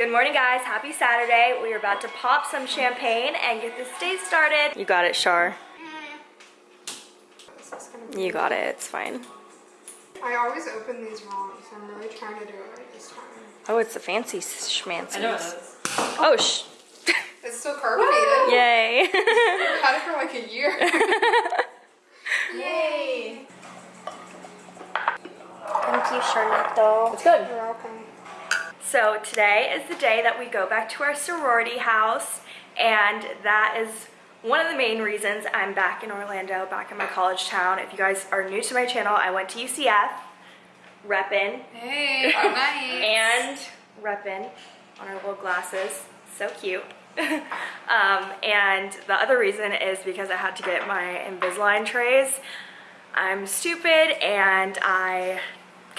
Good morning guys, happy Saturday. We are about to pop some champagne and get this day started. You got it, Shar. You got it, it's fine. I always open these wrong, so I'm really trying to do it right this time. Oh, it's a fancy schmancy. I know it is. Oh, sh. It's still carbonated. Yay. I've had it for like a year. Yay! Thank you, Charlotte. Though. It's good. You're welcome. So today is the day that we go back to our sorority house and that is one of the main reasons I'm back in Orlando, back in my college town. If you guys are new to my channel, I went to UCF, reppin', Hey, nice. and reppin' on our little glasses. So cute. um, and the other reason is because I had to get my Invisalign trays. I'm stupid and I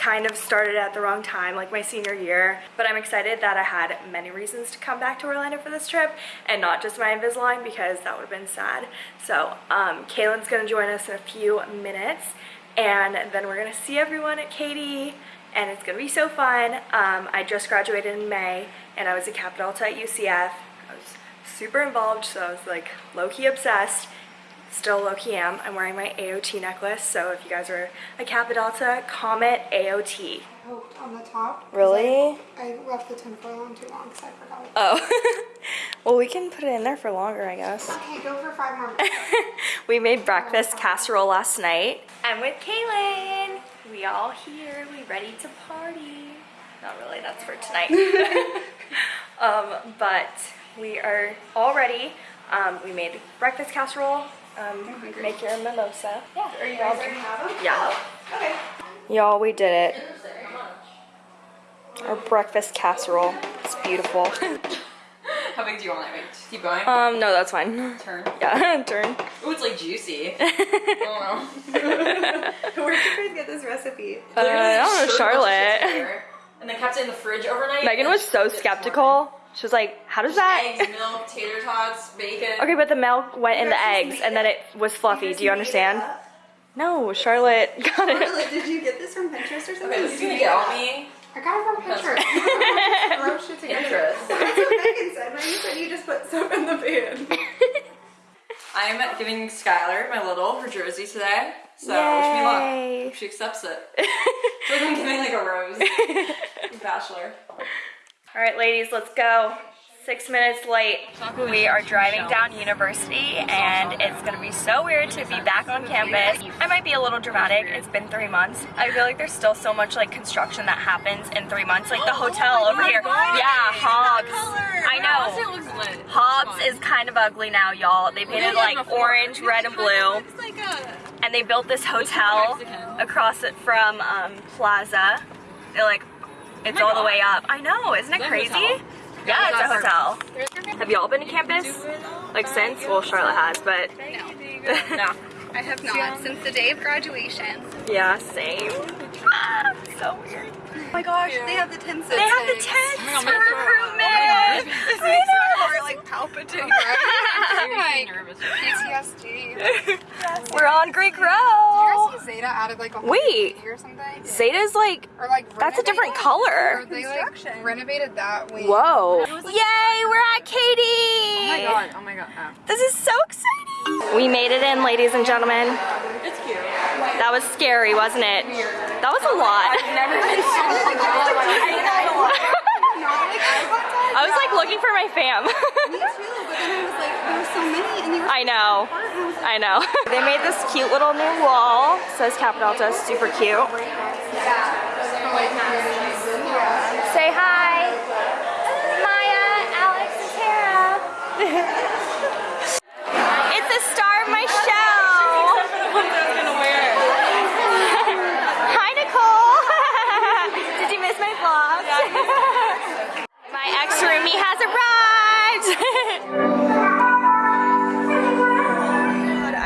kind of started at the wrong time, like my senior year. But I'm excited that I had many reasons to come back to Orlando for this trip and not just my Invisalign because that would have been sad. So um, Kaylin's gonna join us in a few minutes and then we're gonna see everyone at KD and it's gonna be so fun. Um, I just graduated in May and I was a Kappa Delta at UCF. I was super involved, so I was like low-key obsessed. Still low-key am. I'm wearing my AOT necklace, so if you guys are a Kappa Delta, comment AOT. Poked on the top. Really? I, I left the tinfoil on too long because I forgot. Oh. well, we can put it in there for longer, I guess. Okay, go for five more we made breakfast casserole last night. I'm with Kaylin. We all here. We ready to party. Not really, that's for tonight. um, but we are all ready. Um, we made breakfast casserole. Um, make your mimosa. Yeah. Are you guys already have them? Yeah. Okay. Y'all, we did it. Our breakfast casserole. It's beautiful. How big do you want it? Wait, just keep going. um, no, that's fine. Turn. Yeah, turn. Ooh, it's like juicy. oh. Where did you guys get this recipe? Uh, I don't know, Charlotte. And then kept it in the fridge overnight. Megan was so skeptical. Morning. She was like, how does that? Eggs, milk, tater tots, bacon. Okay, but the milk went in the eggs and then it was fluffy. Do you understand? No, Charlotte got it. Really, did you get this from Pinterest or something? Okay, this is gonna get on me. I got it from Pinterest. Throw shit together. Pinterest. That's what Megan said. Megan said you just put soap in the pan. I'm giving Skylar, my little, her jersey today. So wish me luck. Yay. She accepts it. It's like I'm giving like a rose. Bachelor. All right, ladies, let's go. Six minutes late. We are driving down University and it's gonna be so weird to be back on campus. I might be a little dramatic, it's been three months. I feel like there's still so much like construction that happens in three months. Like the hotel over here. Yeah, Hobbs. I know. Hobbs is kind of ugly now, y'all. They painted like orange, red, and blue. And they built this hotel across it from um, Plaza. They're like, it's all the way up. I know, isn't it crazy? Yeah, it's a hotel. Have y'all been to campus? Like since? Well, Charlotte has, but no. I have not since the day of graduation. Yeah, same. Ah, so weird. Oh my gosh, They have the tents. they have the tents for recruitment. I know. Or like palpitating. Like, PTSD. We're on Greek Did you Row. see Zeta added like a Wait. or something? Zeta's like, Or like that's a different color. Or they like renovated that wing. Whoa. Yay, we're at KD. Oh my god, oh my god. Oh. This is so exciting. We made it in, ladies and gentlemen. It's cute. That was scary, wasn't it? That was a lot. Looking for my fam. Me too, but then I was like, there were so many, and you were I know. I know. They made this cute little new wall. Says Kappa Delta, super cute. Say hi. Maya, Alex, and Tara. it's the star of my show. Hi, Nicole. Did you miss my vlog? my ex-roomie has arrived.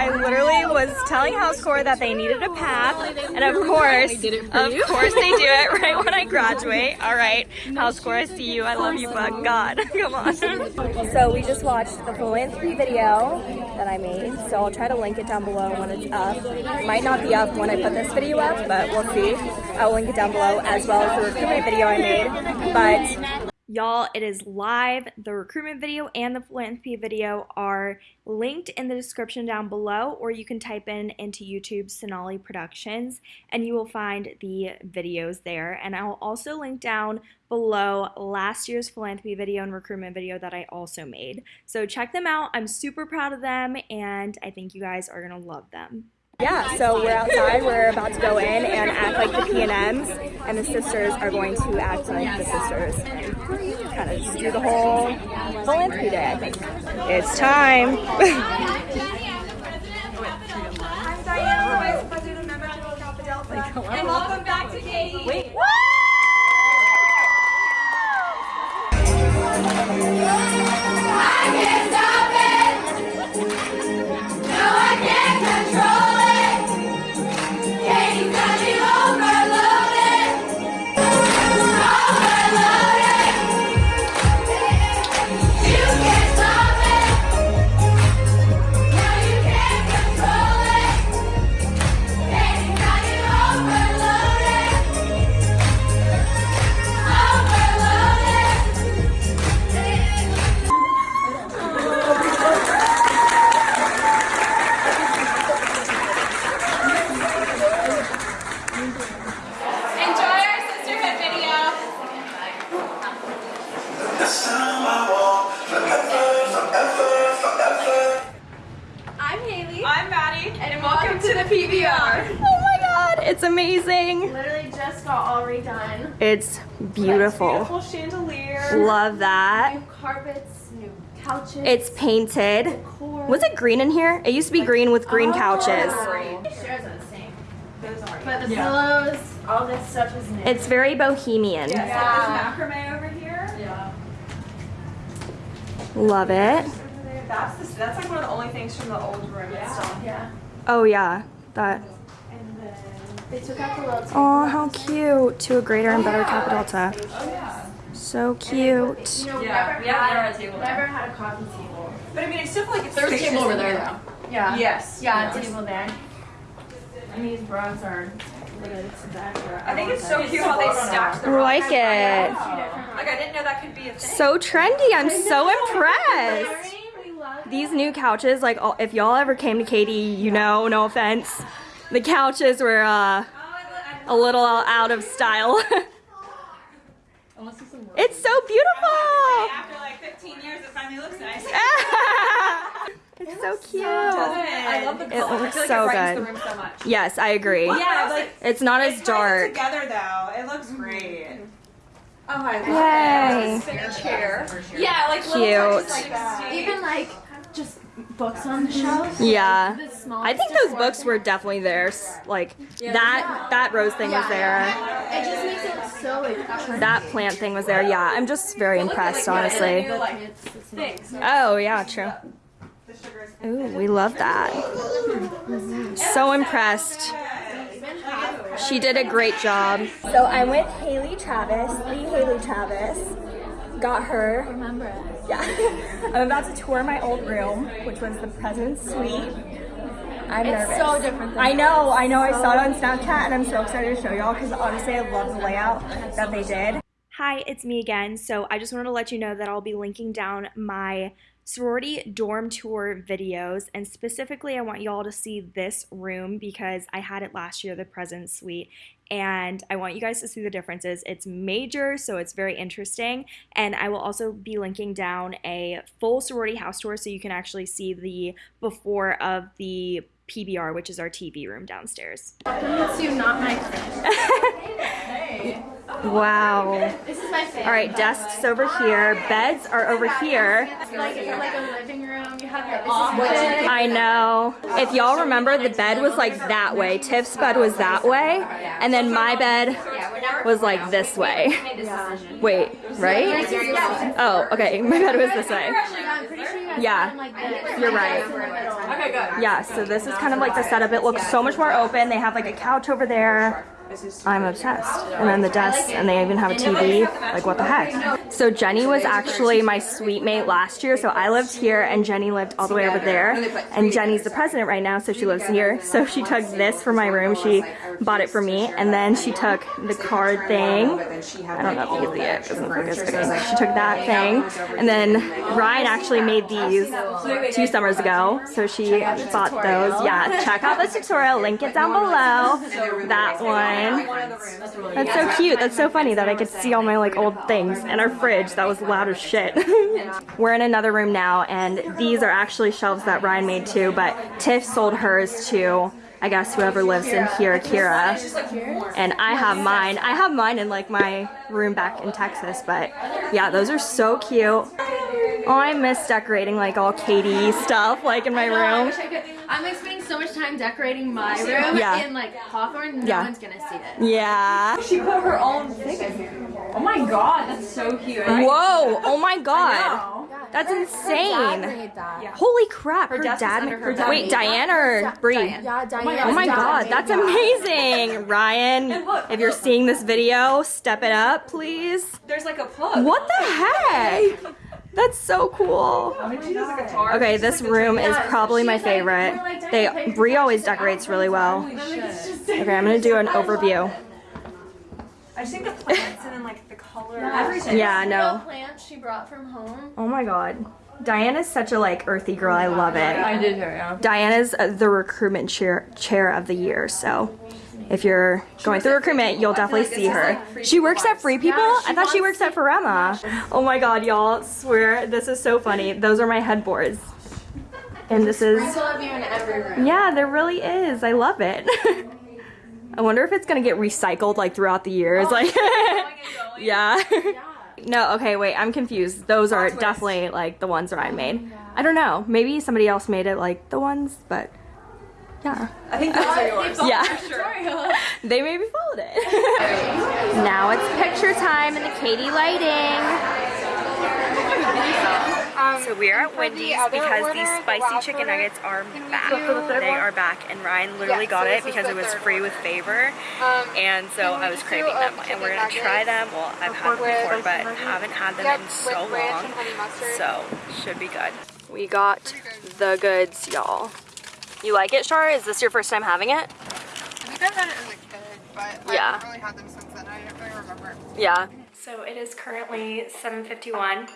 I literally was telling House Corp that they needed a path, and of course, of course they do it right when I graduate. All right, House Corp, I see you. I love you, but God, come on. So we just watched the philanthropy video that I made, so I'll try to link it down below when it's up. It might not be up when I put this video up, but we'll see. I'll link it down below as well as the recruitment video I made. But Y'all, it is live. The recruitment video and the philanthropy video are linked in the description down below, or you can type in into YouTube Sonali Productions and you will find the videos there. And I will also link down below last year's philanthropy video and recruitment video that I also made. So check them out. I'm super proud of them and I think you guys are gonna love them. Yeah, so we're outside. We're about to go in and act like the PNMs, and the sisters are going to act like the sisters and kind of just do the whole philanthropy day, I think. It's time. I'm Diana, Vice President of Member Philadelphia, and welcome back to KD. And welcome to the PBR. Oh my god, it's amazing. Literally just got all redone. It's beautiful. Beautiful chandelier. Love that. New carpets, new couches. It's painted. decor. Was it green in here? It used to be green with green oh, couches. Chairs are the same. But the pillows, all this stuff is new. It's very bohemian. Yeah. There's macrame over here. Yeah. Love it. That's the, that's like one of the only things from the old room. Yeah. Yeah. Oh yeah, that. And then they took out the little table. Oh, how cute. To a greater and better Kappa Delta. So cute. You know, Yeah, never we have never had a table there. Never had a coffee table. But I mean, I still feel like it's There's a spacious table over in there, here. Yeah. Yes. Yeah, table there. And these bras are literally to that. I think it's so cute how they stacked the I like it. Like I didn't know that could be a thing. So trendy. I'm so impressed. We love These new couches, like if y'all ever came to KD, you know, no offense, the couches were uh, a little out of style. it's so beautiful. After like 15 years, it finally looks nice. it's so cute. I love the It looks I feel like so it good. the room so much. Yes, I agree. Yeah, like It's not as it's kinda dark. together though. It looks great. Oh, I love Yay. it. Spinning chair. Yeah, like Cute. little touches like that. Even like just books on the shelves. Yeah. The I think those books were definitely theirs. Like that that rose thing was there. It just makes it look so like. That plant thing was there. Yeah, I'm just very impressed, honestly. like It's the same. Oh, yeah, true. The sugar is Ooh, we love that. So impressed. She did a great job. So I'm with Haley Travis, the Haley Travis. Got her. Remember it. Yeah. I'm about to tour my old room, which was the president's suite. I'm It's nervous. so different than I know, I know. I saw it on Snapchat and I'm so excited to show y'all because honestly, I love the layout that they did. Hi, it's me again. So I just wanted to let you know that I'll be linking down my sorority dorm tour videos and specifically I want y'all to see this room because I had it last year, the present Suite, and I want you guys to see the differences. It's major, so it's very interesting, and I will also be linking down a full sorority house tour so you can actually see the before of the PBR, which is our TV room downstairs. Not my friend. Wow. This is my favorite. All right, desks over here, beds are over here. Like it's like a living room. You have your office. I know. If y'all remember, the bed was like that way. Tiff's bed was that way, and then my bed was like this way. Wait, right? Oh, okay. My bed was this way. Yeah, I'm pretty sure you guys Yeah, have, like this. you're right. Okay, good. Yeah, so this is kind of like the setup. It looks so much more open. They have like a couch over there. I'm obsessed. And then the desk, and they even have a TV. Like, what the heck? So Jenny was actually my suite mate last year. So I lived here, and Jenny lived all the way over there. And Jenny's the president right now, so she lives here. So she took this for my room. She bought it for me, and then she took the card thing. I don't know if you can see it. Doesn't focus, but She took that thing, and then Ryan actually made these two summers ago. So she bought those. Yeah, check out the tutorial. Link it down below. That one. That's so cute. That's so funny that I could see all my like old things. And our fridge that was loud as shit. We're in another room now, and these are actually shelves that Ryan made too. But Tiff sold hers to. I guess whoever lives in here, Kira. And I have mine. I have mine in like my room back in Texas, but yeah, those are so cute. Oh, I miss decorating like all KD stuff like in my I room. Wish I could. I'm like spending so much time decorating my room Yeah. in like Hawthorne. No Yeah. one's gonna see it. Yeah. She put her own thing in here. Oh my god, that's so cute. Whoa! Oh my god! That's insane! Holy crap! Her, desk is dad. under her Wait, bed. Diane or Bree? Yeah, Diane. Oh my god, that's amazing! Ryan, if you're seeing this video, step it up, please. There's like a plug. What the heck? That's so cool. I mean, she does a. Okay, this room is probably my favorite. They Bree always decorates really well. Okay, I'm gonna do an overview. I just think the plants and then like the color. Everything. Yeah, Real no. plants she brought from home. Oh my god. Diana's such a like earthy girl. I love it. I did her, yeah. Diana's uh, the recruitment chair chair of the year, so if you're going through recruitment, you'll definitely see her. She works at Free People? I thought she works at Farema. Oh my god, y'all, swear this is so funny. Those are my headboards. And this is I still you in every room. Yeah, there really is. I love it. I wonder if it's gonna get recycled like throughout the years. Like Yeah. No, okay, wait, I'm confused. Those are definitely like the ones that I made. I don't know. Maybe somebody else made it like the ones, but yeah. I think those are yours. Yeah. they maybe followed it. now it's picture time in the KD lighting. Um, So we are at for the Wendy's because order, these the spicy last chicken order, nuggets are back. the They are back, and Ryan literally Yeah, got so it because it was free one. with favor, Um, and so I was craving do, them, and we're gonna try them. Well, I've had them before, but honey? haven't had them Yep, in so long, and honey mustard. so should be good. We got the goods, y'all. You like it, Shar? Is this your first time having it? I think I've had it as a kid, but Yeah. I haven't really had them since then. I don't really remember. Yeah. So it is currently 7.51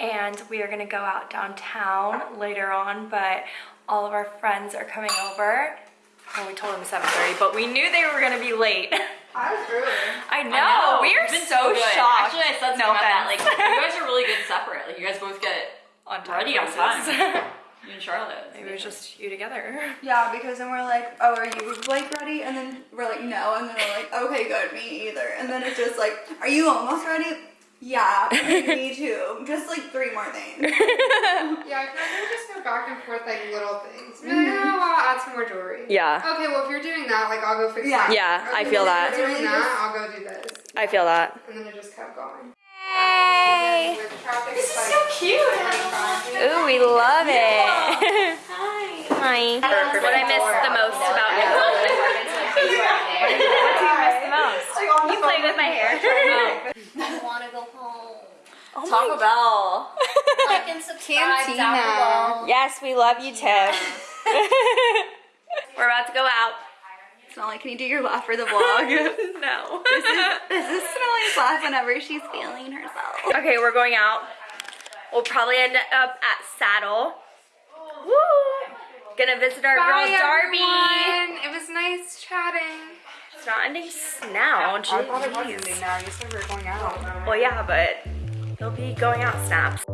and we are gonna go out downtown later on, but all of our friends are coming over. Well, we told them 7.30, but we knew they were gonna be late. I was early. I know, we are been so, good. shocked. Actually, I said something no about that. Like, you guys are really good separate. Like, you guys both get on ready on time. You and Charlotte. Maybe it was just you together. Yeah, because then we're like, oh, are you like ready? And then we're like, no. And then we're like, okay, good, me either. And then it's just like, are you almost ready? Yeah, me too. Just like three more things. Yeah, I feel like we just go back and forth like little things. Be like, oh, I'll add some more jewelry. Yeah. Okay, well, if you're doing that, like, I'll go fix Yeah. that. Yeah, I feel well, that. If you're doing that, I'll go do this. I feel that. And then it just kept going. Hey! With traffic spikes. Cute. Ooh, we love it. Hi. What I miss the most about Nicole. what do you miss the most? You played with my hair. I want to go home. Oh Taco Bell. Like and subscribe Cantina. Yes, we love you, Tiff. We're about to go out. It's like, can you do your laugh for the vlog? No. this is this is Smelly's laugh whenever she's feeling herself. Okay, we're going out. We'll probably end up at Saddle. Woo! Gonna visit our girl Darby. everyone. It was nice chatting. It's not ending now. I thought it was Jeez. ending now. You said we were going out. Well, yeah, but he'll be going out snaps.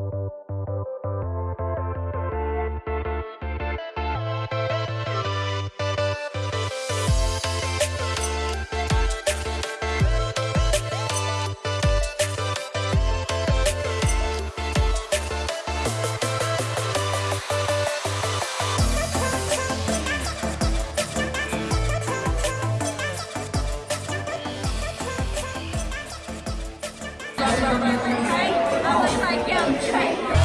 I'll try again.